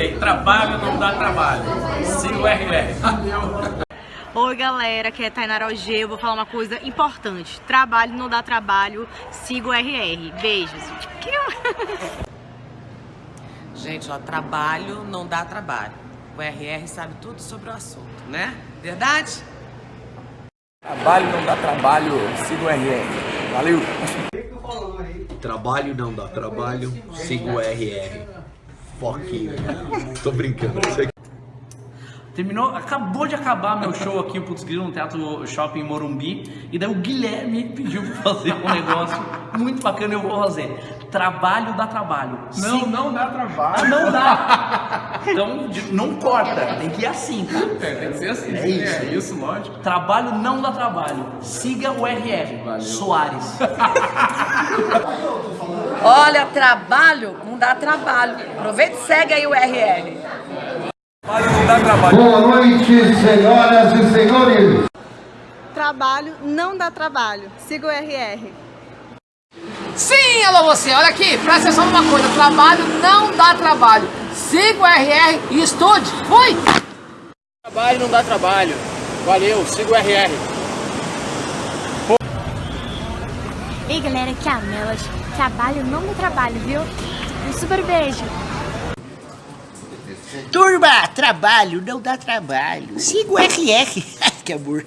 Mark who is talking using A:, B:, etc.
A: falei, trabalho não dá trabalho. Siga o RR. Valeu.
B: Oi galera, aqui é Tainara OG, eu vou falar uma coisa importante. Trabalho não dá trabalho, siga o RR. Beijos.
C: Gente, ó, trabalho não dá trabalho. O RR sabe tudo sobre o assunto, né? Verdade?
D: Trabalho não dá trabalho, siga o RR. Valeu!
E: Trabalho não dá trabalho, siga o RR. Foquinho. Tô brincando.
A: Terminou, acabou de acabar meu show aqui, o Putz Grilo, no Teatro Shopping Morumbi. E daí o Guilherme pediu pra fazer um negócio muito bacana e eu vou fazer. Trabalho dá trabalho.
D: Não, não dá trabalho.
A: Não dá. Então, não corta. Tem que ir assim, tá?
D: É, tem que ser assim.
A: É isso.
D: É isso, lógico.
A: Trabalho não dá trabalho. Siga o RR. Soares.
F: Olha, trabalho não dá trabalho. Aproveita e segue aí o RR.
D: Trabalho não dá trabalho.
G: Boa noite, senhoras e senhores.
H: Trabalho não dá trabalho. Siga o RR.
I: Alô você, olha aqui, presta atenção numa coisa, trabalho não dá trabalho. Siga o RR e estude. Fui!
A: Trabalho não dá trabalho. Valeu, siga o RR.
J: Ei galera, aqui é a Melas. Trabalho não dá trabalho, viu? Um super beijo.
K: Turma, trabalho não dá trabalho. Siga o RR. que amor.